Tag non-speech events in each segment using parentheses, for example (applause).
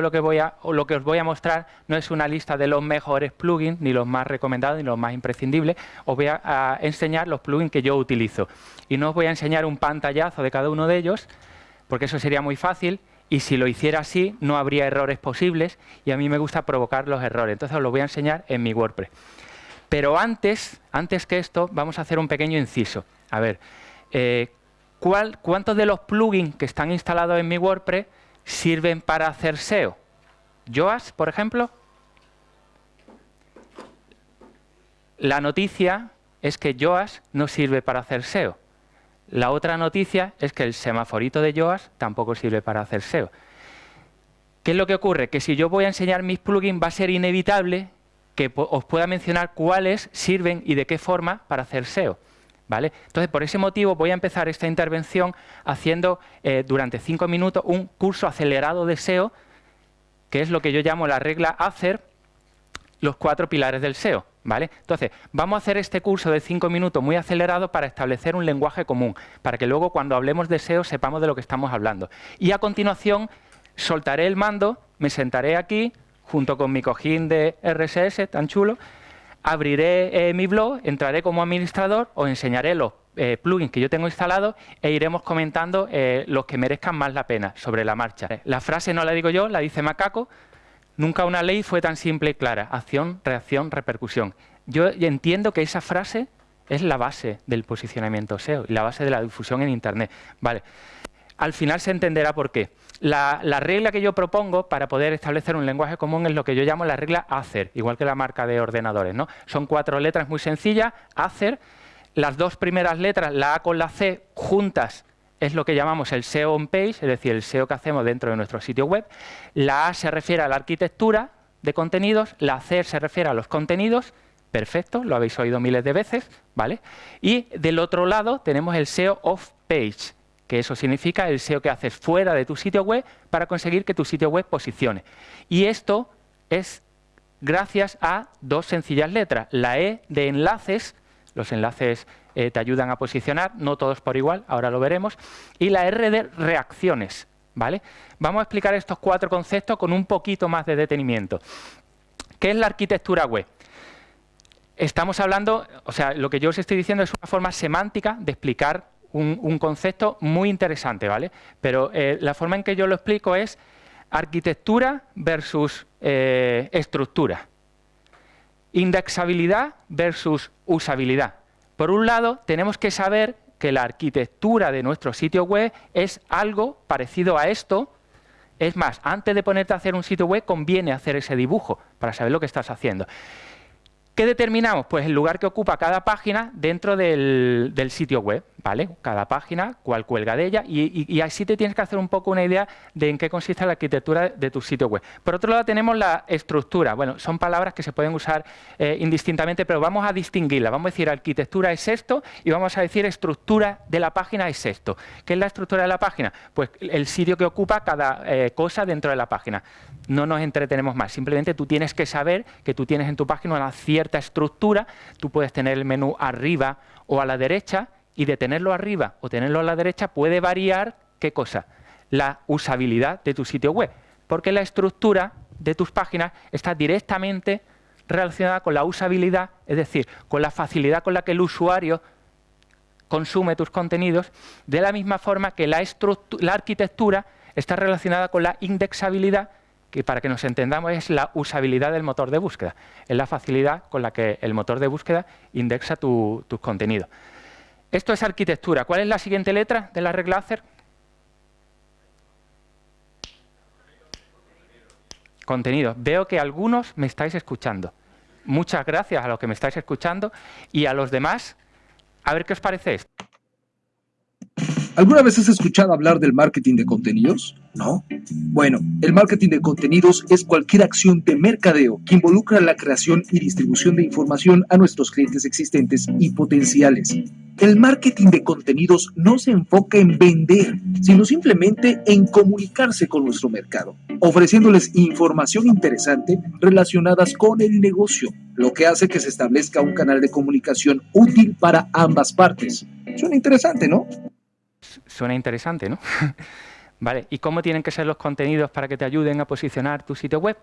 lo que, os voy a mostrar no es una lista de los mejores plugins, ni los más recomendados, ni los más imprescindibles. Os voy a, enseñar los plugins que yo utilizo. Y no os voy a enseñar un pantallazo de cada uno de ellos, porque eso sería muy fácil. Y si lo hiciera así, no habría errores posibles. Y a mí me gusta provocar los errores. Entonces os lo voy a enseñar en mi WordPress. Pero antes, antes que esto, vamos a hacer un pequeño inciso. A ver, eh, ¿cuántos de los plugins que están instalados en mi WordPress sirven para hacer SEO? Yoast, por ejemplo. La noticia es que Yoast no sirve para hacer SEO. La otra noticia es que el semaforito de Yoast tampoco sirve para hacer SEO. ¿Qué es lo que ocurre? Que si yo voy a enseñar mis plugins va a ser inevitable que os pueda mencionar cuáles sirven y de qué forma para hacer SEO. ¿Vale? Entonces, por ese motivo voy a empezar esta intervención haciendo eh, durante cinco minutos un curso acelerado de SEO, que es lo que yo llamo la regla hacer los cuatro pilares del SEO. ¿Vale? Entonces, vamos a hacer este curso de cinco minutos muy acelerado para establecer un lenguaje común, para que luego cuando hablemos de SEO sepamos de lo que estamos hablando. Y a continuación soltaré el mando, me sentaré aquí, junto con mi cojín de RSS tan chulo, abriré eh, mi blog, entraré como administrador, os enseñaré los eh, plugins que yo tengo instalados e iremos comentando eh, los que merezcan más la pena sobre la marcha. La frase no la digo yo, la dice Macaco, nunca una ley fue tan simple y clara, acción, reacción, repercusión. Yo entiendo que esa frase es la base del posicionamiento SEO y la base de la difusión en Internet. Vale. Al final se entenderá por qué. La, regla que yo propongo para poder establecer un lenguaje común es lo que yo llamo la regla ACER, igual que la marca de ordenadores. ¿no? Son cuatro letras muy sencillas, ACER. Las dos primeras letras, la A con la C, juntas es lo que llamamos el SEO on page, es decir, el SEO que hacemos dentro de nuestro sitio web. La A se refiere a la arquitectura de contenidos, la C se refiere a los contenidos, perfecto, lo habéis oído miles de veces, ¿vale? Y del otro lado tenemos el SEO off page, que eso significa el SEO que haces fuera de tu sitio web para conseguir que tu sitio web posicione. Y esto es gracias a dos sencillas letras. La E de enlaces, los enlaces eh, te ayudan a posicionar, no todos por igual, ahora lo veremos, y la R de reacciones. ¿vale? Vamos a explicar estos cuatro conceptos con un poquito más de detenimiento. ¿Qué es la arquitectura web? Estamos hablando, o sea, lo que yo os estoy diciendo es una forma semántica de explicar un, concepto muy interesante, ¿vale? Pero eh, la forma en que yo lo explico es arquitectura versus eh, estructura. Indexabilidad versus usabilidad. Por un lado, tenemos que saber que la arquitectura de nuestro sitio web es algo parecido a esto. Es más, antes de ponerte a hacer un sitio web, conviene hacer ese dibujo para saber lo que estás haciendo. ¿Qué determinamos? Pues el lugar que ocupa cada página dentro del, sitio web, ¿vale? Cada página, cuál cuelga de ella, y, así te tienes que hacer un poco una idea de en qué consiste la arquitectura de tu sitio web. Por otro lado tenemos la estructura. Bueno, son palabras que se pueden usar eh, indistintamente, pero vamos a distinguirla. Vamos a decir arquitectura es esto y vamos a decir estructura de la página es esto. ¿Qué es la estructura de la página? Pues el sitio que ocupa cada eh, cosa dentro de la página. No nos entretenemos más, simplemente tú tienes que saber que tú tienes en tu página una cierta estructura, tú puedes tener el menú arriba o a la derecha y de tenerlo arriba o tenerlo a la derecha puede variar, ¿qué cosa? La usabilidad de tu sitio web, porque la estructura de tus páginas está directamente relacionada con la usabilidad, es decir, con la facilidad con la que el usuario consume tus contenidos, de la misma forma que la, la arquitectura está relacionada con la indexabilidad, que para que nos entendamos es la usabilidad del motor de búsqueda, es la facilidad con la que el motor de búsqueda indexa tus contenidos. Esto es arquitectura. ¿Cuál es la siguiente letra de la regla ACER? Contenido. Veo que algunos me estáis escuchando. Muchas gracias a los que me estáis escuchando y a los demás, a ver qué os parece esto. ¿Alguna vez has escuchado hablar del marketing de contenidos? ¿No? Bueno, el marketing de contenidos es cualquier acción de mercadeo que involucra la creación y distribución de información a nuestros clientes existentes y potenciales. El marketing de contenidos no se enfoca en vender, sino simplemente en comunicarse con nuestro mercado, ofreciéndoles información interesante relacionadas con el negocio, lo que hace que se establezca un canal de comunicación útil para ambas partes. Suena interesante, ¿no? Suena interesante, ¿no? (laughs) ¿Vale? ¿Y cómo tienen que ser los contenidos para que te ayuden a posicionar tu sitio web?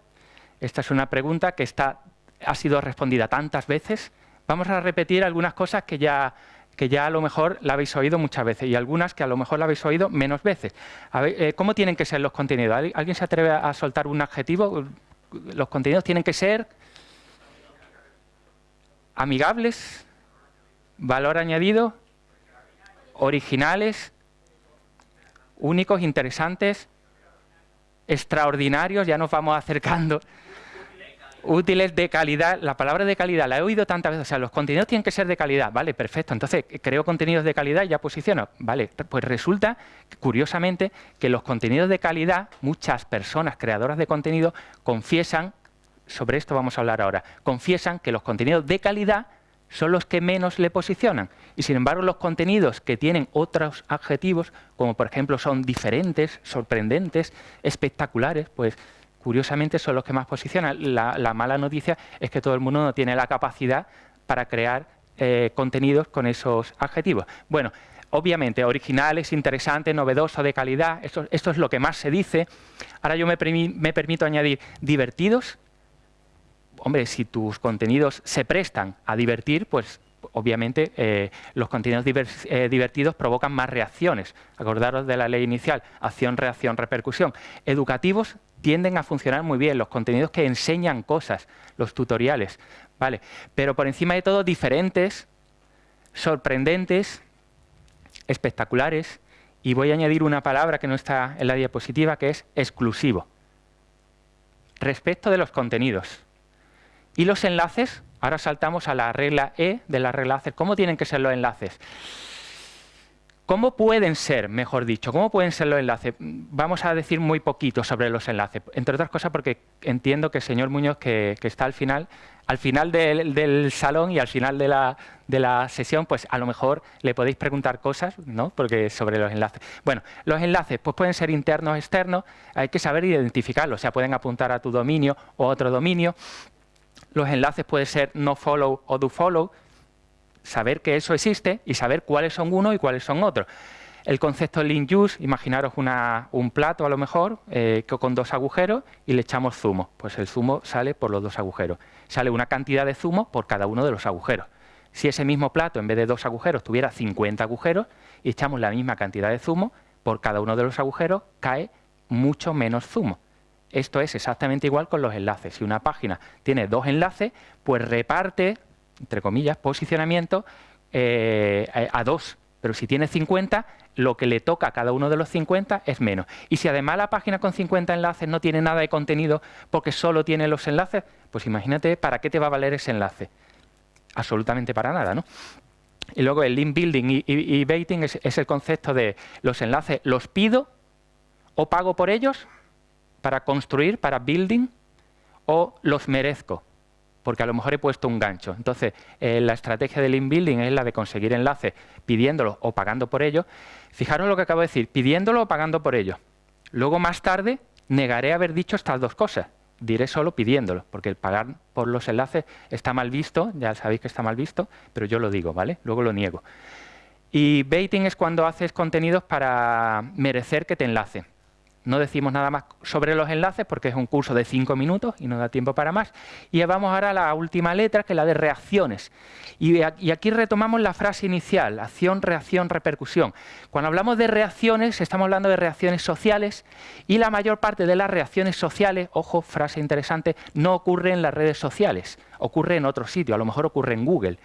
Esta es una pregunta que está, ha sido respondida tantas veces. Vamos a repetir algunas cosas que ya, que ya a lo mejor la habéis oído muchas veces y algunas que a lo mejor la habéis oído menos veces. Eh, ¿Cómo tienen que ser los contenidos? ¿Alguien se atreve a soltar un adjetivo? Los contenidos tienen que ser amigables, valor añadido, originales, únicos, interesantes, extraordinarios, ya nos vamos acercando, útiles de calidad. La palabra de calidad la he oído tantas veces, o sea, los contenidos tienen que ser de calidad, vale, perfecto, entonces creo contenidos de calidad y ya posiciono, vale, pues resulta, curiosamente, que los contenidos de calidad, muchas personas creadoras de contenido confiesan, sobre esto vamos a hablar ahora, confiesan que los contenidos de calidad son los que menos le posicionan. Y sin embargo, los contenidos que tienen otros adjetivos, como por ejemplo son diferentes, sorprendentes, espectaculares, pues curiosamente son los que más posicionan. La, mala noticia es que todo el mundo no tiene la capacidad para crear eh, contenidos con esos adjetivos. Bueno, obviamente, originales, interesantes, novedosos, de calidad, esto, es lo que más se dice. Ahora yo me permito añadir divertidos, hombre, si tus contenidos se prestan a divertir, pues obviamente eh, los contenidos eh, divertidos provocan más reacciones. Acordaros de la ley inicial, acción, reacción, repercusión. Educativos tienden a funcionar muy bien, los contenidos que enseñan cosas, los tutoriales, ¿vale? Pero por encima de todo, diferentes, sorprendentes, espectaculares, y voy a añadir una palabra que no está en la diapositiva, que es exclusivo. Respecto de los contenidos, y los enlaces, ahora saltamos a la regla E de las reglas. ¿Cómo tienen que ser los enlaces? ¿Cómo pueden ser, mejor dicho, cómo pueden ser los enlaces? Vamos a decir muy poquito sobre los enlaces, entre otras cosas porque entiendo que el señor Muñoz, que, está al final, al final del, salón y al final de la, de la, sesión, pues a lo mejor le podéis preguntar cosas, ¿no? Porque sobre los enlaces. Bueno, los enlaces pues pueden ser internos externos, hay que saber identificarlos, o sea, pueden apuntar a tu dominio o a otro dominio, los enlaces pueden ser no follow o do follow, saber que eso existe y saber cuáles son uno y cuáles son otros. El concepto link use, imaginaros un plato a lo mejor eh, con dos agujeros y le echamos zumo. Pues el zumo sale por los dos agujeros. Sale una cantidad de zumo por cada uno de los agujeros. Si ese mismo plato en vez de dos agujeros tuviera 50 agujeros y echamos la misma cantidad de zumo, por cada uno de los agujeros cae mucho menos zumo. Esto es exactamente igual con los enlaces. Si una página tiene dos enlaces, pues reparte, entre comillas, posicionamiento eh, a, dos. Pero si tiene 50, lo que le toca a cada uno de los 50 es menos. Y si además la página con 50 enlaces no tiene nada de contenido porque solo tiene los enlaces, pues imagínate para qué te va a valer ese enlace. Absolutamente para nada, ¿no? Y luego el link building y, baiting es el concepto de los enlaces, los pido o pago por ellos para construir, para building, o los merezco, porque a lo mejor he puesto un gancho. Entonces, eh, la estrategia del inbuilding es la de conseguir enlaces pidiéndolo o pagando por ello. Fijaros lo que acabo de decir, pidiéndolo o pagando por ello. Luego, más tarde, negaré haber dicho estas dos cosas. Diré solo pidiéndolo, porque el pagar por los enlaces está mal visto, ya sabéis que está mal visto, pero yo lo digo, ¿vale? Luego lo niego. Y baiting es cuando haces contenidos para merecer que te enlacen. No decimos nada más sobre los enlaces porque es un curso de cinco minutos y no da tiempo para más. Y vamos ahora a la última letra, que es la de reacciones. Y, aquí retomamos la frase inicial, acción, reacción, repercusión. Cuando hablamos de reacciones, estamos hablando de reacciones sociales y la mayor parte de las reacciones sociales, ojo, frase interesante, no ocurre en las redes sociales, ocurre en otro sitio, a lo mejor ocurre en Google.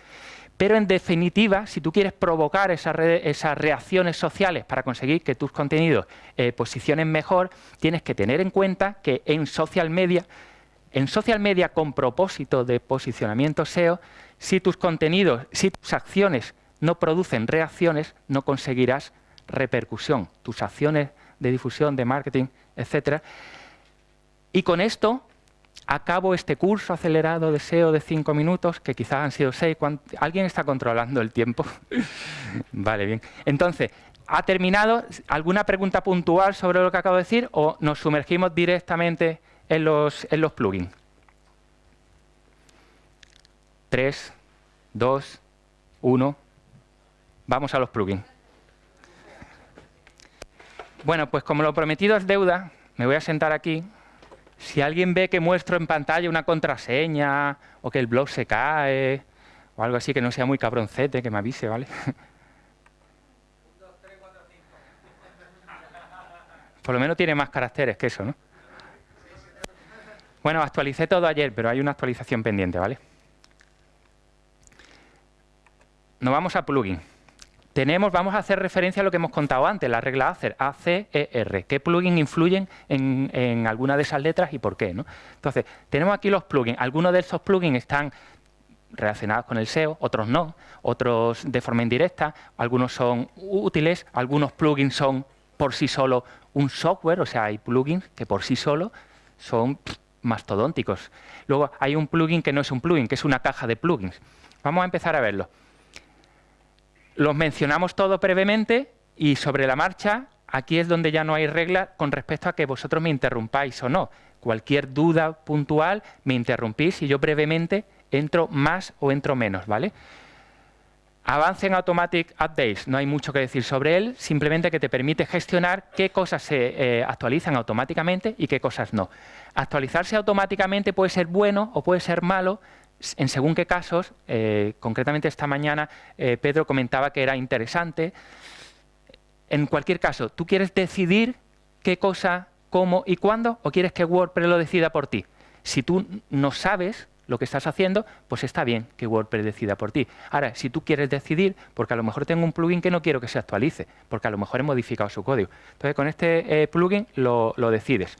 Pero en definitiva, si tú quieres provocar esas, reacciones sociales para conseguir que tus contenidos eh, posicionen mejor, tienes que tener en cuenta que en social media, en social media con propósito de posicionamiento SEO, si tus contenidos, si tus acciones no producen reacciones, no conseguirás repercusión. Tus acciones de difusión, de marketing, etcétera. Y con esto acabo este curso acelerado de SEO de cinco minutos, que quizás han sido seis. ¿Alguien está controlando el tiempo? (laughs) vale, bien. Entonces, ¿ha terminado? ¿Alguna pregunta puntual sobre lo que acabo de decir o nos sumergimos directamente en los, en los plugins? Tres, dos, uno. Vamos a los plugins. Bueno, pues como lo prometido es deuda, me voy a sentar aquí. Si alguien ve que muestro en pantalla una contraseña o que el blog se cae o algo así que no sea muy cabroncete, que me avise, ¿vale? (laughs) Por lo menos tiene más caracteres que eso, ¿no? Bueno, actualicé todo ayer, pero hay una actualización pendiente, ¿vale? Nos vamos a plugin. Tenemos, vamos a hacer referencia a lo que hemos contado antes, la regla ACER, A, C, E, R. ¿Qué plugins influyen en, alguna de esas letras y por qué? ¿no? Entonces, tenemos aquí los plugins. Algunos de esos plugins están relacionados con el SEO, otros no, otros de forma indirecta, algunos son útiles, algunos plugins son por sí solo un software, o sea, hay plugins que por sí solo son mastodónticos. Luego hay un plugin que no es un plugin, que es una caja de plugins. Vamos a empezar a verlo. Los mencionamos todos brevemente y sobre la marcha, aquí es donde ya no hay regla con respecto a que vosotros me interrumpáis o no. Cualquier duda puntual me interrumpís y yo brevemente entro más o entro menos, ¿vale? Avance en Automatic Updates, no hay mucho que decir sobre él, simplemente que te permite gestionar qué cosas se eh, actualizan automáticamente y qué cosas no. Actualizarse automáticamente puede ser bueno o puede ser malo, en según qué casos, eh, concretamente esta mañana eh, Pedro comentaba que era interesante. En cualquier caso, ¿tú quieres decidir qué cosa, cómo y cuándo o quieres que WordPress lo decida por ti? Si tú no sabes lo que estás haciendo, pues está bien que WordPress decida por ti. Ahora, si tú quieres decidir, porque a lo mejor tengo un plugin que no quiero que se actualice, porque a lo mejor he modificado su código. Entonces, con este eh, plugin lo, decides.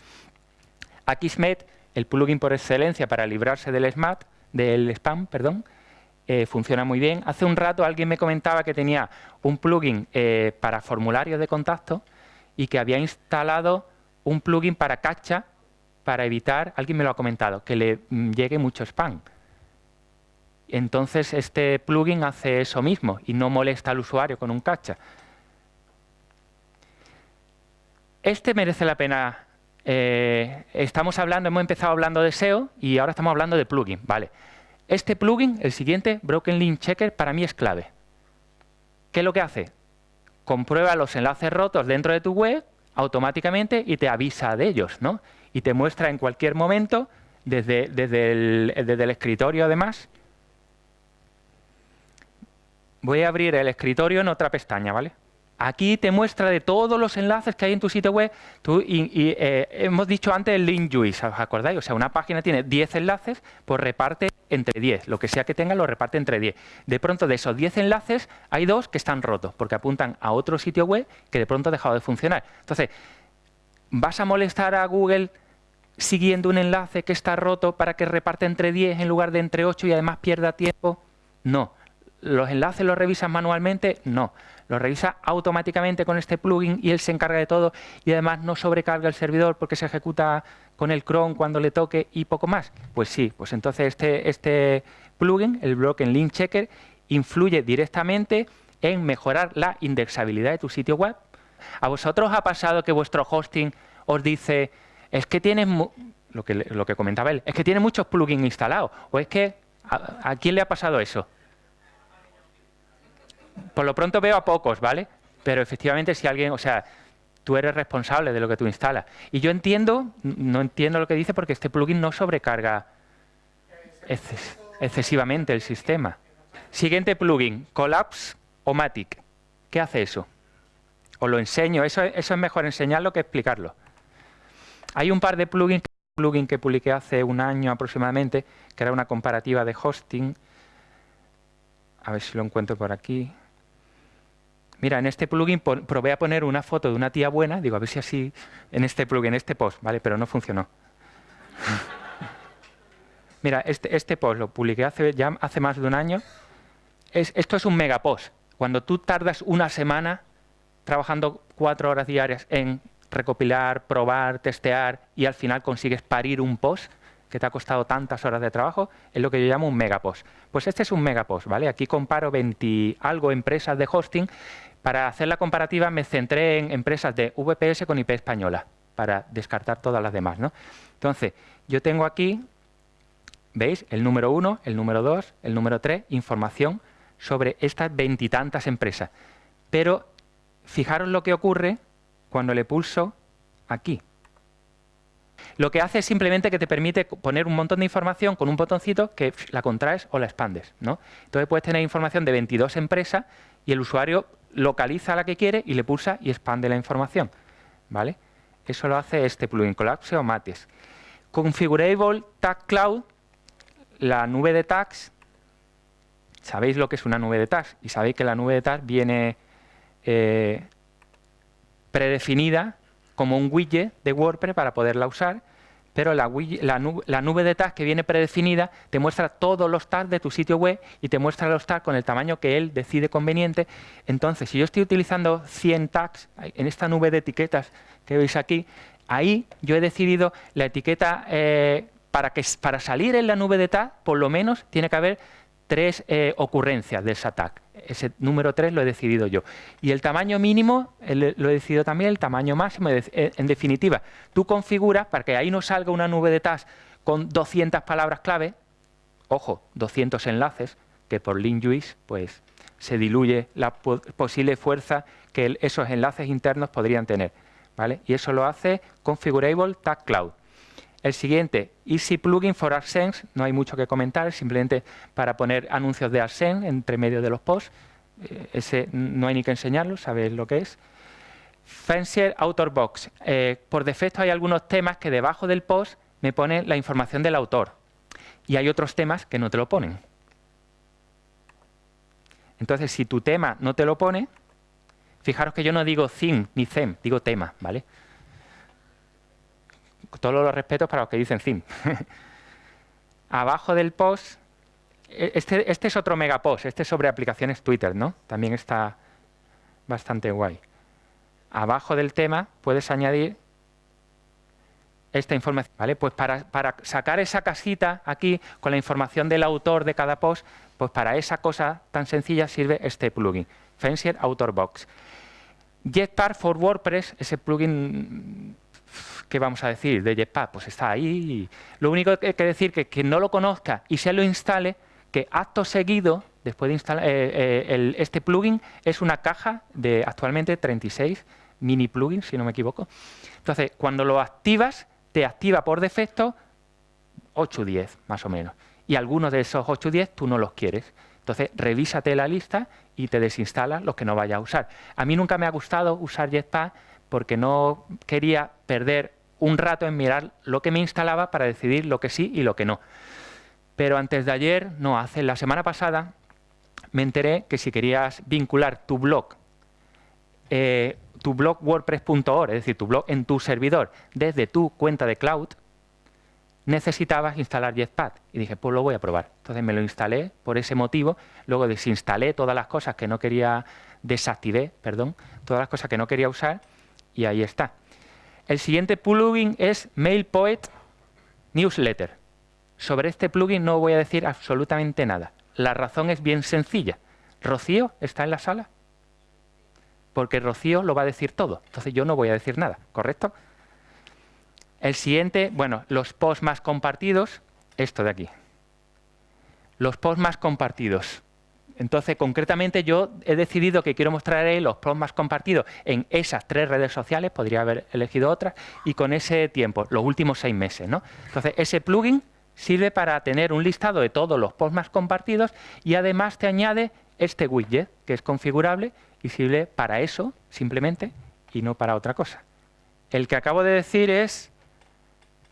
Akismet, el plugin por excelencia para librarse del SMAT, del spam, perdón, eh, funciona muy bien. Hace un rato alguien me comentaba que tenía un plugin eh, para formularios de contacto y que había instalado un plugin para cacha para evitar, alguien me lo ha comentado, que le mm, llegue mucho spam. Entonces este plugin hace eso mismo y no molesta al usuario con un cacha. Este merece la pena eh, estamos hablando, hemos empezado hablando de SEO y ahora estamos hablando de plugin. Vale. Este plugin, el siguiente, Broken Link Checker, para mí es clave. ¿Qué es lo que hace? Comprueba los enlaces rotos dentro de tu web automáticamente y te avisa de ellos, ¿no? Y te muestra en cualquier momento, desde, desde, el, desde el escritorio además. Voy a abrir el escritorio en otra pestaña, ¿vale? Aquí te muestra de todos los enlaces que hay en tu sitio web. y, eh, hemos dicho antes el link juice, ¿os acordáis? O sea, una página tiene 10 enlaces, pues reparte entre 10. Lo que sea que tenga lo reparte entre 10. De pronto, de esos 10 enlaces, hay dos que están rotos, porque apuntan a otro sitio web que de pronto ha dejado de funcionar. Entonces, ¿vas a molestar a Google siguiendo un enlace que está roto para que reparte entre 10 en lugar de entre 8 y además pierda tiempo? No. ¿Los enlaces los revisas manualmente? No lo revisa automáticamente con este plugin y él se encarga de todo y además no sobrecarga el servidor porque se ejecuta con el cron cuando le toque y poco más. Pues sí, pues entonces este, este plugin, el Broken Link Checker, influye directamente en mejorar la indexabilidad de tu sitio web. ¿A vosotros ha pasado que vuestro hosting os dice, es que tienes, lo que, lo que comentaba él, es que tiene muchos plugins instalados, o es que, ¿a quién le ha pasado eso? Por lo pronto veo a pocos, ¿vale? Pero efectivamente si alguien, o sea, tú eres responsable de lo que tú instalas. Y yo entiendo, no entiendo lo que dice porque este plugin no sobrecarga excesivamente el sistema. Siguiente plugin, Collapse o Matic. ¿Qué hace eso? Os lo enseño, eso, eso es mejor enseñarlo que explicarlo. Hay un par de plugins, plugin que publiqué hace un año aproximadamente, que era una comparativa de hosting. A ver si lo encuentro por aquí. Mira, en este plugin probé a poner una foto de una tía buena, digo, a ver si así, en este plugin, en este post, ¿vale? Pero no funcionó. (laughs) Mira, este, este, post lo publiqué hace, ya hace más de un año. esto es un megapost. Cuando tú tardas una semana trabajando cuatro horas diarias en recopilar, probar, testear y al final consigues parir un post que te ha costado tantas horas de trabajo, es lo que yo llamo un megapost. Pues este es un megapost, ¿vale? Aquí comparo 20 algo empresas de hosting para hacer la comparativa me centré en empresas de VPS con IP española, para descartar todas las demás. ¿no? Entonces, yo tengo aquí, ¿veis? El número 1, el número 2, el número 3, información sobre estas veintitantas empresas. Pero fijaros lo que ocurre cuando le pulso aquí. Lo que hace es simplemente que te permite poner un montón de información con un botoncito que la contraes o la expandes. ¿no? Entonces puedes tener información de 22 empresas y el usuario localiza la que quiere y le pulsa y expande la información. ¿vale? Eso lo hace este plugin, Collapse o Matis. Configurable Tag Cloud, la nube de tags, sabéis lo que es una nube de tags y sabéis que la nube de tags viene eh, predefinida como un widget de WordPress para poderla usar, pero la, nube, de tags que viene predefinida te muestra todos los tags de tu sitio web y te muestra los tags con el tamaño que él decide conveniente. Entonces, si yo estoy utilizando 100 tags en esta nube de etiquetas que veis aquí, ahí yo he decidido la etiqueta eh, para, que, para salir en la nube de tags, por lo menos tiene que haber tres eh, ocurrencias de ese tag. Ese número 3 lo he decidido yo. Y el tamaño mínimo lo he decidido también, el tamaño máximo. En definitiva, tú configuras para que ahí no salga una nube de tags con 200 palabras clave, ojo, 200 enlaces, que por link juice pues, se diluye la posible fuerza que esos enlaces internos podrían tener. ¿vale? Y eso lo hace Configurable Tag Cloud. El siguiente, Easy Plugin for AdSense, no hay mucho que comentar, simplemente para poner anuncios de AdSense entre medio de los posts. Eh, ese no hay ni que enseñarlo, sabéis lo que es. Fancier Author Box. Eh, por defecto hay algunos temas que debajo del post me ponen la información del autor. Y hay otros temas que no te lo ponen. Entonces, si tu tema no te lo pone, fijaros que yo no digo theme ni them, digo tema, ¿vale? Todos los respetos para los que dicen theme. (laughs) Abajo del post, e, este, este, es otro megapost, este es sobre aplicaciones Twitter, ¿no? También está bastante guay. Abajo del tema puedes añadir esta información, ¿vale? Pues para, para, sacar esa casita aquí con la información del autor de cada post, pues para esa cosa tan sencilla sirve este plugin, Fancier Author Box. Jetpack for WordPress, ese plugin ¿qué vamos a decir de Jetpack? Pues está ahí. Lo único que hay que decir es que no lo conozca y se lo instale, que acto seguido, después de instalar eh, eh, este plugin, es una caja de actualmente 36 mini plugins, si no me equivoco. Entonces, cuando lo activas, te activa por defecto 8 o 10, más o menos. Y algunos de esos 8 o 10 tú no los quieres. Entonces, revísate la lista y te desinstalas los que no vayas a usar. A mí nunca me ha gustado usar Jetpack porque no quería perder un rato en mirar lo que me instalaba para decidir lo que sí y lo que no. Pero antes de ayer, no, hace la semana pasada, me enteré que si querías vincular tu blog, eh, tu blog wordpress.org, es decir, tu blog en tu servidor, desde tu cuenta de cloud, necesitabas instalar Jetpack. Y dije, pues lo voy a probar. Entonces me lo instalé por ese motivo, luego desinstalé todas las cosas que no quería, desactivé, perdón, todas las cosas que no quería usar, y ahí está. El siguiente plugin es MailPoet Newsletter. Sobre este plugin no voy a decir absolutamente nada. La razón es bien sencilla. ¿Rocío está en la sala? Porque Rocío lo va a decir todo. Entonces yo no voy a decir nada, ¿correcto? El siguiente, bueno, los posts más compartidos, esto de aquí. Los posts más compartidos. Entonces, concretamente, yo he decidido que quiero mostrar los posts más compartidos en esas tres redes sociales, podría haber elegido otras, y con ese tiempo, los últimos seis meses. ¿no? Entonces, ese plugin sirve para tener un listado de todos los posts más compartidos y además te añade este widget, que es configurable y sirve para eso, simplemente, y no para otra cosa. El que acabo de decir es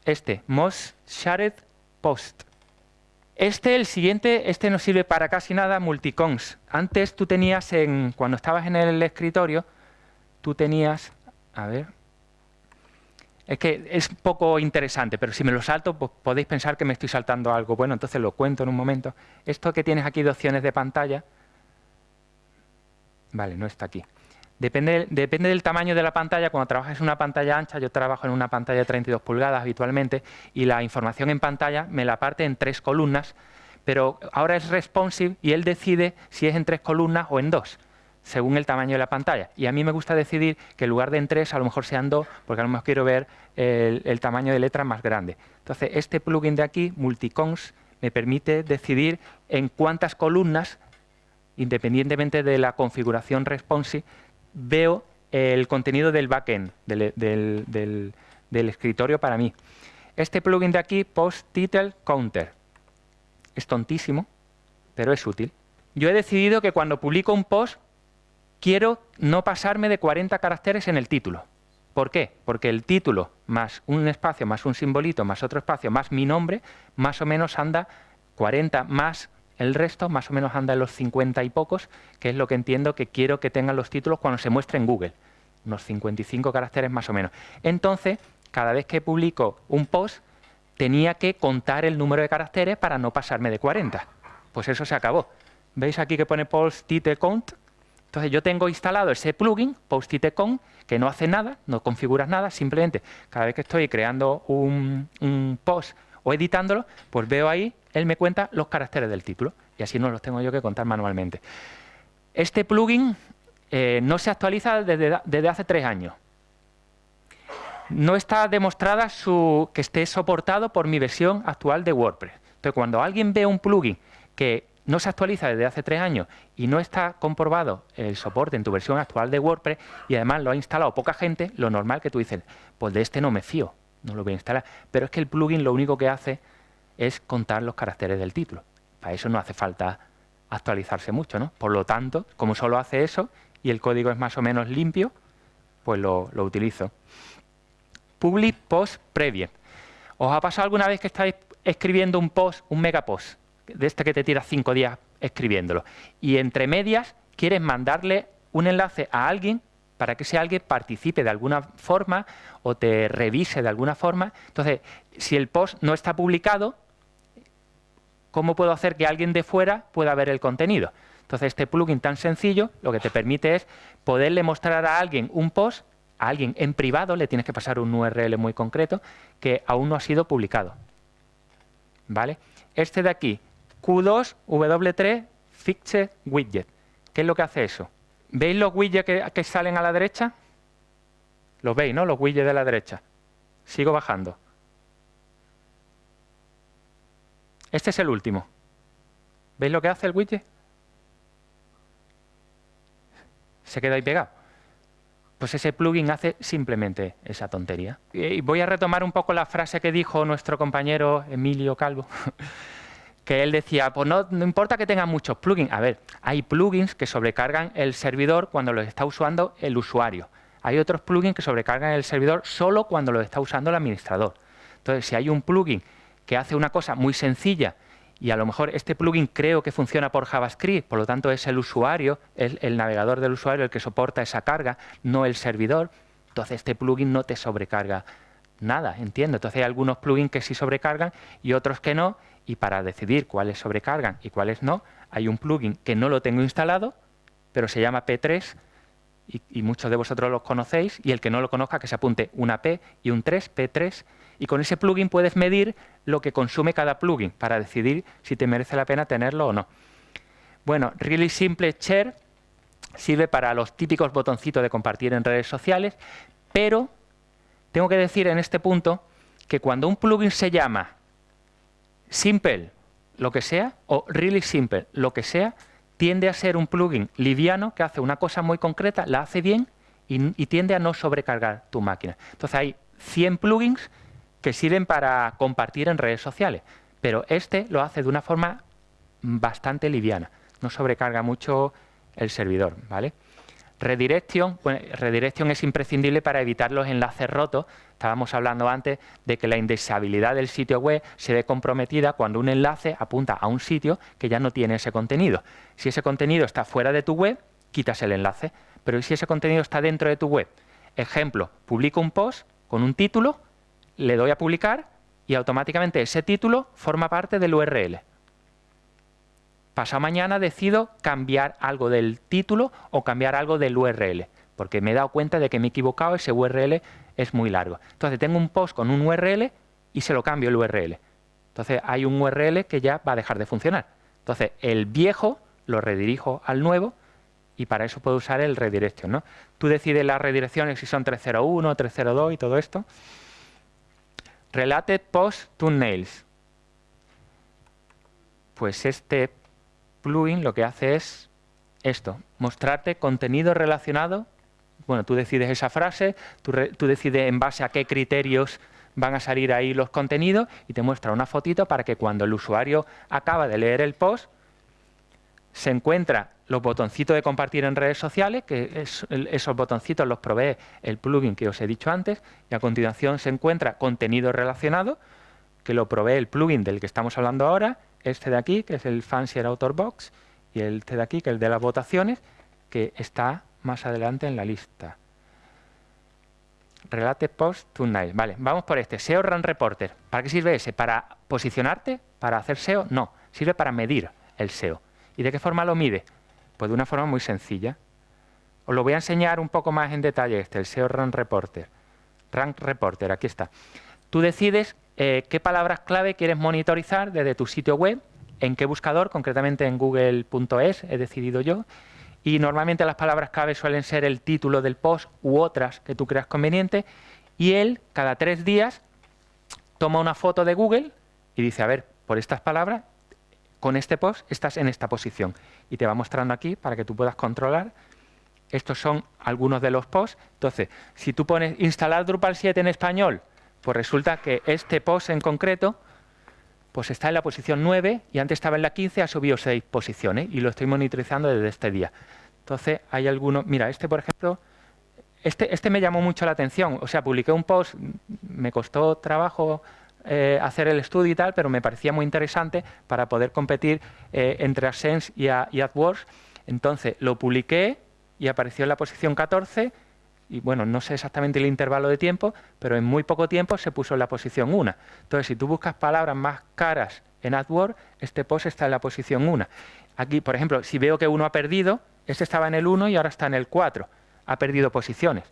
este, Most Shared Post. Este, el siguiente, este no sirve para casi nada, multicons. Antes tú tenías, en, cuando estabas en el escritorio, tú tenías, a ver, es que es poco interesante, pero si me lo salto, pues podéis pensar que me estoy saltando algo. Bueno, entonces lo cuento en un momento. Esto que tienes aquí de opciones de pantalla, vale, no está aquí. Depende, del tamaño de la pantalla. Cuando trabajas en una pantalla ancha, yo trabajo en una pantalla de 32 pulgadas habitualmente, y la información en pantalla me la parte en tres columnas, pero ahora es responsive y él decide si es en tres columnas o en dos, según el tamaño de la pantalla. Y a mí me gusta decidir que en lugar de en tres, a lo mejor sean dos, porque a lo mejor quiero ver el, el tamaño de letra más grande. Entonces, este plugin de aquí, Multicons, me permite decidir en cuántas columnas, independientemente de la configuración responsive, veo el contenido del backend, del, del escritorio para mí. Este plugin de aquí, Post Title Counter, es tontísimo, pero es útil. Yo he decidido que cuando publico un post, quiero no pasarme de 40 caracteres en el título. ¿Por qué? Porque el título más un espacio, más un simbolito, más otro espacio, más mi nombre, más o menos anda 40 más el resto, más o menos anda en los 50 y pocos, que es lo que entiendo que quiero que tengan los títulos cuando se muestre en Google. Unos 55 caracteres más o menos. Entonces, cada vez que publico un post, tenía que contar el número de caracteres para no pasarme de 40. Pues eso se acabó. ¿Veis aquí que pone post count? Entonces yo tengo instalado ese plugin, post count, que no hace nada, no configuras nada, simplemente cada vez que estoy creando un, post o editándolo, pues veo ahí, él me cuenta los caracteres del título y así no los tengo yo que contar manualmente. Este plugin eh, no se actualiza desde, desde hace tres años no está demostrada su, que esté soportado por mi versión actual de WordPress. Entonces, cuando alguien ve un plugin que no se actualiza desde hace tres años y no está comprobado el soporte en tu versión actual de WordPress y además lo ha instalado poca gente, lo normal que tú dices, pues de este no me fío, no lo voy a instalar. Pero es que el plugin lo único que hace es contar los caracteres del título. Para eso no hace falta actualizarse mucho, ¿no? Por lo tanto, como solo hace eso y el código es más o menos limpio, pues lo, lo utilizo. Public Post Preview. ¿Os ha pasado alguna vez que estáis escribiendo un post, un megapost, de este que te tira cinco días escribiéndolo, y entre medias quieres mandarle un enlace a alguien para que ese alguien participe de alguna forma o te revise de alguna forma. Entonces, si el post no está publicado, ¿cómo puedo hacer que alguien de fuera pueda ver el contenido? Entonces, este plugin tan sencillo lo que te permite es poderle mostrar a alguien un post a alguien en privado le tienes que pasar un URL muy concreto que aún no ha sido publicado. ¿Vale? Este de aquí, Q2 W3 Fixed Widget. ¿Qué es lo que hace eso? ¿Veis los widgets que, que salen a la derecha? Los veis, ¿no? Los widgets de la derecha. Sigo bajando. Este es el último. ¿Veis lo que hace el widget? Se queda ahí pegado. Pues ese plugin hace simplemente esa tontería. Y voy a retomar un poco la frase que dijo nuestro compañero Emilio Calvo, (laughs) que él decía, pues no, importa que tengan muchos plugins. A ver, hay plugins que sobrecargan el servidor cuando los está usando el usuario. Hay otros plugins que sobrecargan el servidor solo cuando los está usando el administrador. Entonces, si hay un plugin que hace una cosa muy sencilla y a lo mejor este plugin creo que funciona por JavaScript, por lo tanto es el usuario, el, el navegador del usuario el que soporta esa carga, no el servidor, entonces este plugin no te sobrecarga nada, entiendo. Entonces hay algunos plugins que sí sobrecargan y otros que no, y para decidir cuáles sobrecargan y cuáles no, hay un plugin que no lo tengo instalado, pero se llama P3 y, muchos de vosotros los conocéis, y el que no lo conozca que se apunte una P y un 3, P3, y con ese plugin puedes medir lo que consume cada plugin para decidir si te merece la pena tenerlo o no. Bueno, Really Simple Share sirve para los típicos botoncitos de compartir en redes sociales, pero tengo que decir en este punto que cuando un plugin se llama Simple, lo que sea, o Really Simple, lo que sea, tiende a ser un plugin liviano que hace una cosa muy concreta, la hace bien y, tiende a no sobrecargar tu máquina. Entonces hay 100 plugins que sirven para compartir en redes sociales, pero este lo hace de una forma bastante liviana, no sobrecarga mucho el servidor, ¿vale? Redirection, redirection es imprescindible para evitar los enlaces rotos. Estábamos hablando antes de que la indexabilidad del sitio web se ve comprometida cuando un enlace apunta a un sitio que ya no tiene ese contenido. Si ese contenido está fuera de tu web, quitas el enlace. Pero si ese contenido está dentro de tu web, ejemplo, publico un post con un título le doy a publicar y automáticamente ese título forma parte del URL. Pasado mañana decido cambiar algo del título o cambiar algo del URL, porque me he dado cuenta de que me he equivocado, ese URL es muy largo. Entonces tengo un post con un URL y se lo cambio el URL. Entonces hay un URL que ya va a dejar de funcionar. Entonces el viejo lo redirijo al nuevo y para eso puedo usar el redirection. ¿no? Tú decides las redirecciones si son 301, 302 y todo esto. Related Post Thumbnails. Pues este plugin lo que hace es esto, mostrarte contenido relacionado bueno, tú decides esa frase, tú, decides en base a qué criterios van a salir ahí los contenidos y te muestra una fotito para que cuando el usuario acaba de leer el post, se encuentra los botoncitos de compartir en redes sociales, que esos botoncitos los provee el plugin que os he dicho antes, y a continuación se encuentra contenido relacionado, que lo provee el plugin del que estamos hablando ahora, este de aquí, que es el Fancier Author Box, y este de aquí, que es el de las votaciones, que está más adelante en la lista. Relate Post Tonight. Vale, vamos por este. SEO Run Reporter. ¿Para qué sirve ese? ¿Para posicionarte? ¿Para hacer SEO? No. Sirve para medir el SEO. ¿Y de qué forma lo mide? Pues de una forma muy sencilla. Os lo voy a enseñar un poco más en detalle este, el SEO Run Reporter. Rank Reporter, aquí está. Tú decides eh, qué palabras clave quieres monitorizar desde tu sitio web, en qué buscador, concretamente en google.es, he decidido yo, y normalmente las palabras clave suelen ser el título del post u otras que tú creas conveniente, y él cada tres días toma una foto de Google y dice, a ver, por estas palabras, con este post estás en esta posición. Y te va mostrando aquí para que tú puedas controlar. Estos son algunos de los posts. Entonces, si tú pones instalar Drupal 7 en español, pues resulta que este post en concreto pues está en la posición 9 y antes estaba en la 15, ha subido 6 posiciones y lo estoy monitorizando desde este día. Entonces, hay algunos... Mira, este, por ejemplo, este, este me llamó mucho la atención. O sea, publiqué un post, me costó trabajo eh, hacer el estudio y tal, pero me parecía muy interesante para poder competir eh, entre AdSense y, y AdWords. Entonces, lo publiqué y apareció en la posición 14 y bueno, no sé exactamente el intervalo de tiempo, pero en muy poco tiempo se puso en la posición 1. Entonces, si tú buscas palabras más caras en AdWords, este post está en la posición 1. Aquí, por ejemplo, si veo que uno ha perdido, este estaba en el 1 y ahora está en el 4. Ha perdido posiciones.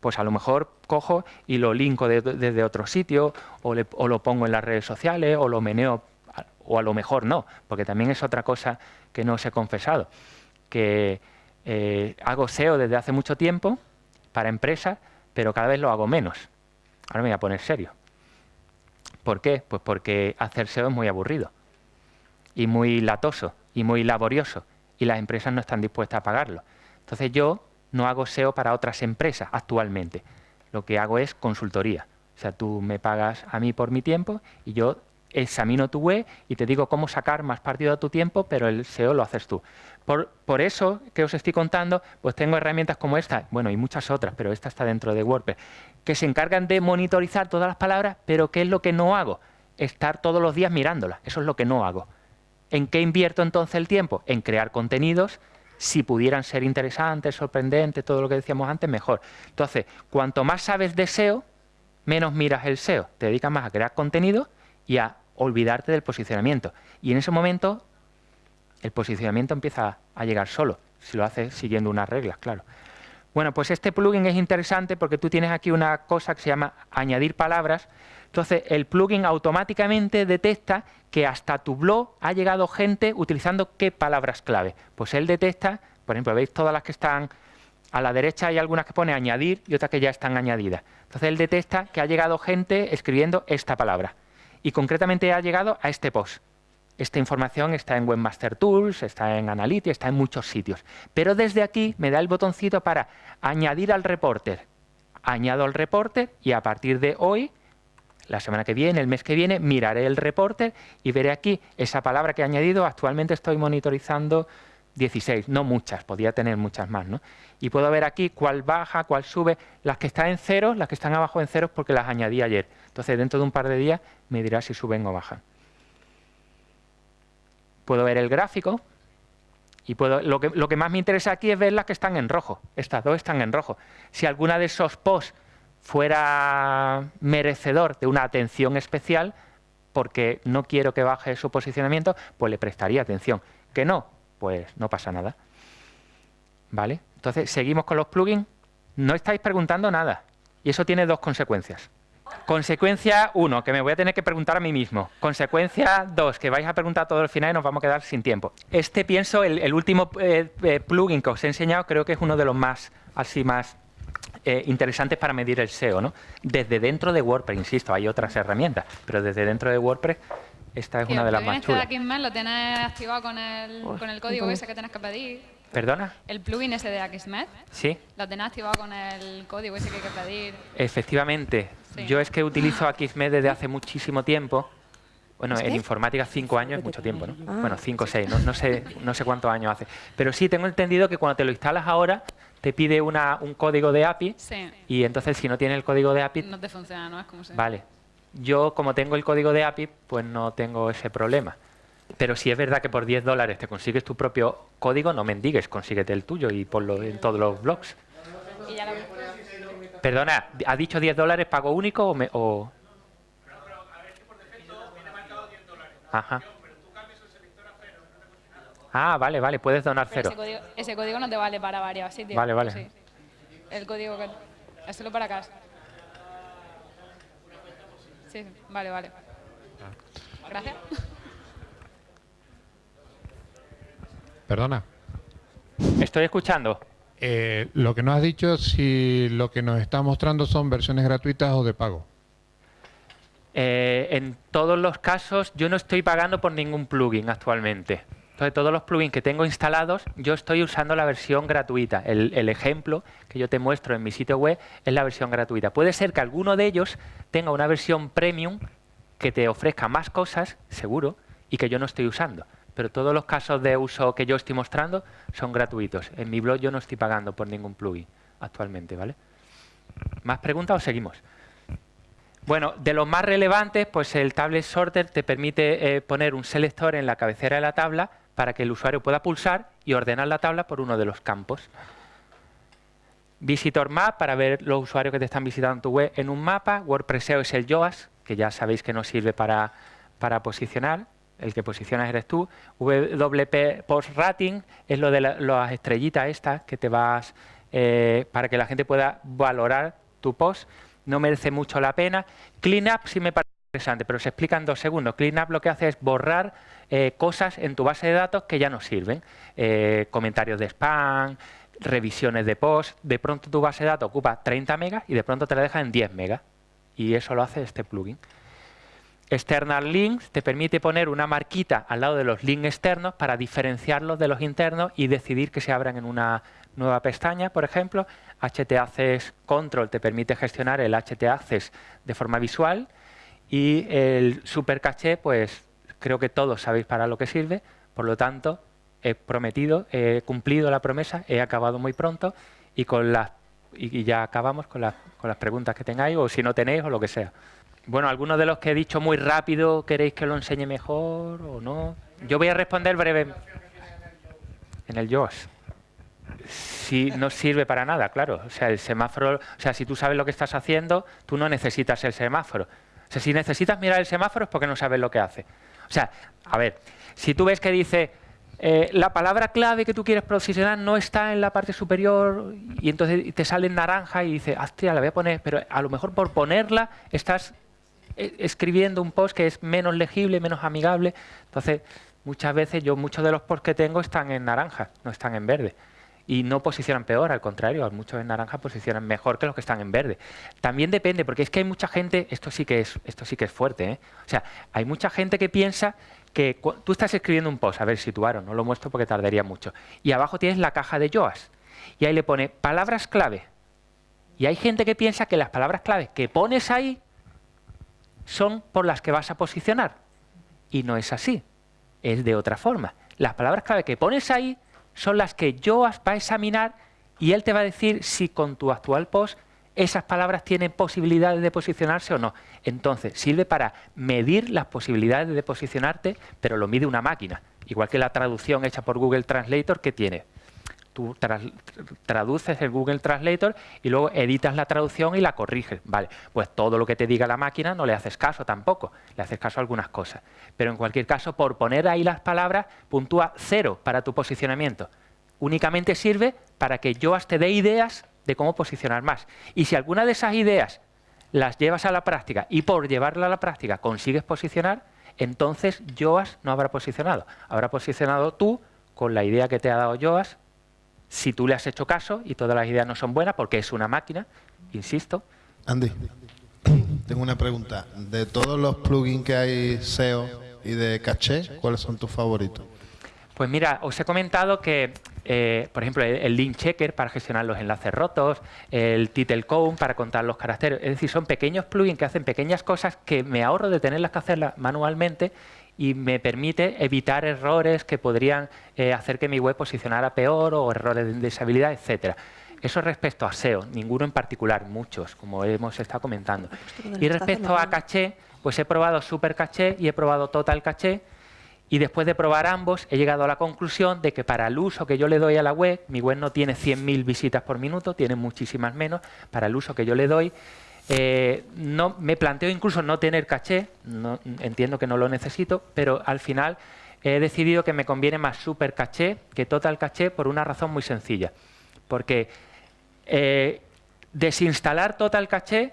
Pues a lo mejor cojo y lo linko desde otro sitio, o, lo pongo en las redes sociales, o lo meneo, o a lo mejor no, porque también es otra cosa que no os he confesado, que eh, hago SEO desde hace mucho tiempo, para empresas, pero cada vez lo hago menos. Ahora me voy a poner serio. ¿Por qué? Pues porque hacer SEO es muy aburrido y muy latoso y muy laborioso y las empresas no están dispuestas a pagarlo. Entonces yo no hago SEO para otras empresas actualmente. Lo que hago es consultoría. O sea, tú me pagas a mí por mi tiempo y yo examino tu web y te digo cómo sacar más partido de tu tiempo, pero el SEO lo haces tú. Por, eso que os estoy contando, pues tengo herramientas como esta, bueno, y muchas otras, pero esta está dentro de WordPress, que se encargan de monitorizar todas las palabras, pero ¿qué es lo que no hago? Estar todos los días mirándolas, eso es lo que no hago. ¿En qué invierto entonces el tiempo? En crear contenidos, si pudieran ser interesantes, sorprendentes, todo lo que decíamos antes, mejor. Entonces, cuanto más sabes de SEO, menos miras el SEO. Te dedicas más a crear contenido y a olvidarte del posicionamiento. Y en ese momento el posicionamiento empieza a llegar solo, si lo haces siguiendo unas reglas, claro. Bueno, pues este plugin es interesante porque tú tienes aquí una cosa que se llama añadir palabras. Entonces, el plugin automáticamente detecta que hasta tu blog ha llegado gente utilizando qué palabras clave. Pues él detecta, por ejemplo, veis todas las que están a la derecha hay algunas que pone añadir y otras que ya están añadidas. Entonces, él detecta que ha llegado gente escribiendo esta palabra. Y concretamente ha llegado a este post. Esta información está en Webmaster Tools, está en Analytics, está en muchos sitios. Pero desde aquí me da el botoncito para añadir al reporter. Añado al reporter y a partir de hoy, la semana que viene, el mes que viene, miraré el reporter y veré aquí esa palabra que he añadido. Actualmente estoy monitorizando 16, no muchas, podría tener muchas más. ¿no? Y puedo ver aquí cuál baja, cuál sube. Las que están en cero, las que están abajo en cero porque las añadí ayer. Entonces dentro de un par de días me dirá si suben o bajan puedo ver el gráfico y puedo, lo, que, lo que más me interesa aquí es ver las que están en rojo. Estas dos están en rojo. Si alguna de esos posts fuera merecedor de una atención especial, porque no quiero que baje su posicionamiento, pues le prestaría atención. Que no, pues no pasa nada. ¿Vale? Entonces, seguimos con los plugins. No estáis preguntando nada. Y eso tiene dos consecuencias. Consecuencia 1, que me voy a tener que preguntar a mí mismo. Consecuencia 2, que vais a preguntar todo el final y nos vamos a quedar sin tiempo. Este pienso, el, último eh, eh, plugin que os he enseñado, creo que es uno de los más, así más eh, interesantes para medir el SEO. ¿no? Desde dentro de WordPress, insisto, hay otras herramientas, pero desde dentro de WordPress esta es una de las más chulas. Aquí en lo tienes activado con el, con el código ese que tienes que pedir. ¿Perdona? El plugin ese de Akismet, Sí, lo tenés activado con el código ese que hay que pedir. efectivamente. Sí. Yo es que utilizo Akismet desde hace muchísimo tiempo. Bueno, en informática cinco años es mucho tiempo, ¿no? Ah. Bueno, cinco o seis, no, no sé, no sé cuántos años hace. Pero sí, tengo entendido que cuando te lo instalas ahora, te pide una, un código de API Sí, y entonces si no tiene el código de API, no te funciona, ¿no? Es como se... Vale. Yo, como tengo el código de API, pues no tengo ese problema. Pero si es verdad que por 10 dólares te consigues tu propio código, no mendigues, consíguete el tuyo y ponlo en todos los blogs. Y ya la- Perdona, ¿ha dicho 10 dólares pago único o...? Me, o... Ajá. Ah, vale, vale, puedes donar Pero cero. ese código, ese código no te vale para varios sitios. Vale, vale. Sí. El código que... Es solo para casa. Sí, sí, vale, vale. Gracias. Perdona. Estoy escuchando. Eh, lo que nos has dicho, si lo que nos está mostrando son versiones gratuitas o de pago. Eh, en todos los casos, yo no estoy pagando por ningún plugin actualmente. Entonces, todos los plugins que tengo instalados, yo estoy usando la versión gratuita. El, el ejemplo que yo te muestro en mi sitio web es la versión gratuita. Puede ser que alguno de ellos tenga una versión premium que te ofrezca más cosas, seguro, y que yo no estoy usando. Pero todos los casos de uso que yo estoy mostrando son gratuitos. En mi blog yo no estoy pagando por ningún plugin actualmente, ¿vale? ¿Más preguntas o seguimos? Bueno, de los más relevantes, pues el Tablet Sorter te permite eh, poner un selector en la cabecera de la tabla para que el usuario pueda pulsar y ordenar la tabla por uno de los campos. Visitor Map para ver los usuarios que te están visitando en tu web en un mapa. WordPresseo es el Yoast, que ya sabéis que no sirve para, para posicionar. El que posicionas eres tú. WP Post Rating es lo de la- las estrellitas estas que te vas eh, para que la gente pueda valorar tu post. No merece mucho la pena. Cleanup sí me parece interesante, pero se explica en dos segundos. Cleanup lo que hace es borrar eh, cosas en tu base de datos que ya no sirven. Eh, comentarios de spam, revisiones de post. De pronto tu base de datos ocupa 30 megas y de pronto te la deja en 10 megas. Y eso lo hace este plugin. External Links te permite poner una marquita al lado de los links externos para diferenciarlos de los internos y decidir que se abran en una nueva pestaña, por ejemplo. htaccess Control te permite gestionar el htaccess de forma visual y el super caché, pues creo que todos sabéis para lo que sirve, por lo tanto, he prometido, he cumplido la promesa, he acabado muy pronto y con las y ya acabamos con las, con las preguntas que tengáis o si no tenéis o lo que sea. Bueno, algunos de los que he dicho muy rápido, ¿queréis que lo enseñe mejor o no? Yo voy a responder breve. En el JOS. Sí, no sirve para nada, claro. O sea, el semáforo, o sea, si tú sabes lo que estás haciendo, tú no necesitas el semáforo. O sea, si necesitas mirar el semáforo es porque no sabes lo que hace. O sea, a ver, si tú ves que dice eh, la palabra clave que tú quieres posicionar no está en la parte superior y entonces te sale en naranja y dices, hostia, la voy a poner, pero a lo mejor por ponerla estás escribiendo un post que es menos legible, menos amigable. Entonces, muchas veces yo, muchos de los posts que tengo están en naranja, no están en verde. Y no posicionan peor, al contrario, muchos en naranja posicionan mejor que los que están en verde. También depende, porque es que hay mucha gente, esto sí que es, esto sí que es fuerte, ¿eh? o sea, hay mucha gente que piensa que tú estás escribiendo un post, a ver, situaron, no lo muestro porque tardaría mucho, y abajo tienes la caja de Yoast, y ahí le pone palabras clave. Y hay gente que piensa que las palabras clave que pones ahí son por las que vas a posicionar. Y no es así, es de otra forma. Las palabras clave que pones ahí son las que Yoast va a examinar y él te va a decir si con tu actual post esas palabras tienen posibilidades de posicionarse o no. Entonces, sirve para medir las posibilidades de posicionarte, pero lo mide una máquina. Igual que la traducción hecha por Google Translator que tiene. Tú traduces el Google Translator y luego editas la traducción y la corriges. Vale, pues todo lo que te diga la máquina no le haces caso tampoco, le haces caso a algunas cosas. Pero en cualquier caso, por poner ahí las palabras, puntúa cero para tu posicionamiento. Únicamente sirve para que Yoast te dé ideas de cómo posicionar más. Y si alguna de esas ideas las llevas a la práctica y por llevarla a la práctica consigues posicionar, entonces Yoast no habrá posicionado. Habrá posicionado tú con la idea que te ha dado Yoast si tú le has hecho caso y todas las ideas no son buenas porque es una máquina, insisto, Andy, tengo una pregunta. De todos los plugins que hay SEO y de caché, ¿cuáles son tus favoritos? Pues mira, os he comentado que eh, por ejemplo, el, el, link checker para gestionar los enlaces rotos, el title count para contar los caracteres. Es decir, son pequeños plugins que hacen pequeñas cosas que me ahorro de tenerlas que hacerlas manualmente y me permite evitar errores que podrían eh, hacer que mi web posicionara peor o errores de indexabilidad, etcétera. Eso respecto a SEO, ninguno en particular, muchos, como hemos estado comentando. Y respecto a caché, pues he probado Super Caché y he probado Total Caché, y después de probar ambos, he llegado a la conclusión de que para el uso que yo le doy a la web, mi web no tiene 100.000 visitas por minuto, tiene muchísimas menos, para el uso que yo le doy, eh, no, me planteo incluso no tener caché, no, entiendo que no lo necesito, pero al final he decidido que me conviene más super caché que total caché por una razón muy sencilla. Porque eh, desinstalar total caché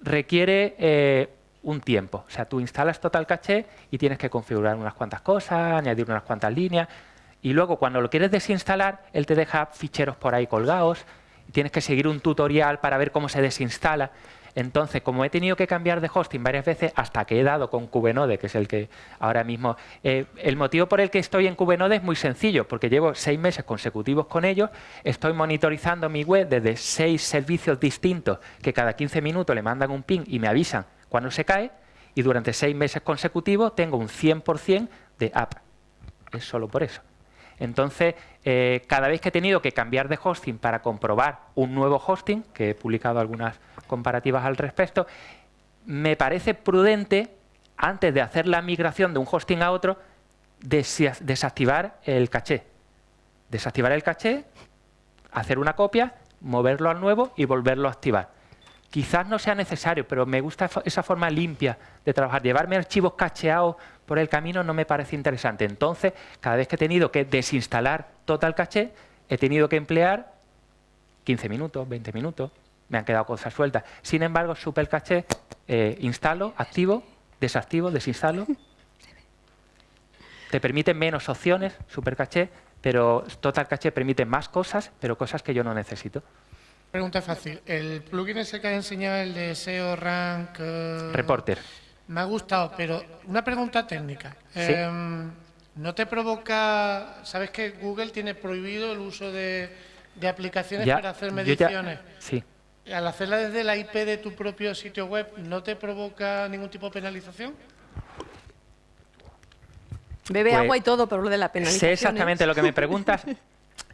requiere eh, un tiempo. O sea, tú instalas Total Caché y tienes que configurar unas cuantas cosas, añadir unas cuantas líneas. Y luego, cuando lo quieres desinstalar, él te deja ficheros por ahí colgados. Tienes que seguir un tutorial para ver cómo se desinstala. Entonces, como he tenido que cambiar de hosting varias veces hasta que he dado con Kubenode, que es el que ahora mismo... Eh, el motivo por el que estoy en Kubenode es muy sencillo, porque llevo seis meses consecutivos con ellos, estoy monitorizando mi web desde seis servicios distintos que cada 15 minutos le mandan un ping y me avisan cuando se cae y durante seis meses consecutivos tengo un 100% de app. Es solo por eso. Entonces, eh, cada vez que he tenido que cambiar de hosting para comprobar un nuevo hosting, que he publicado algunas comparativas al respecto, me parece prudente, antes de hacer la migración de un hosting a otro, desactivar el caché. Desactivar el caché, hacer una copia, moverlo al nuevo y volverlo a activar. Quizás no sea necesario, pero me gusta esa forma limpia de trabajar. Llevarme archivos cacheados por el camino no me parece interesante. Entonces, cada vez que he tenido que desinstalar Total Caché, he tenido que emplear 15 minutos, 20 minutos, me han quedado cosas sueltas. Sin embargo, Super Caché, eh, instalo, activo, desactivo, desinstalo. Te permite menos opciones, Super Caché, pero Total Caché permite más cosas, pero cosas que yo no necesito. Pregunta fácil. El plugin ese que has enseñado, el de SEO Rank... Eh, Reporter. Me ha gustado, pero una pregunta técnica. Em, ¿No te provoca... ¿Sabes que Google tiene prohibido el uso de, aplicaciones para hacer mediciones? sí. Al hacerla desde la IP de tu propio sitio web, ¿no te provoca ningún tipo de penalización? Bebe pues agua y todo, pero lo de la penalización. Sé exactamente lo que me preguntas. (laughs)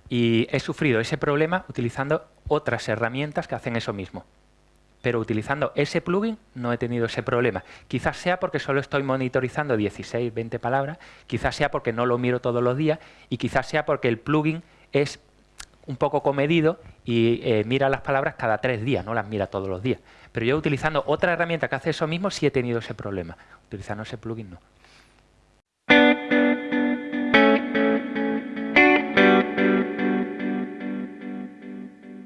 Y he sufrido ese problema utilizando otras herramientas que hacen eso mismo. Pero utilizando ese plugin no he tenido ese problema. Quizás sea porque solo estoy monitorizando 16, 20 palabras, quizás sea porque no lo miro todos los días y quizás sea porque el plugin es un poco comedido y eh, mira las palabras cada tres días, no las mira todos los días. Pero yo utilizando otra herramienta que hace eso mismo sí he tenido ese problema. Utilizando ese plugin no.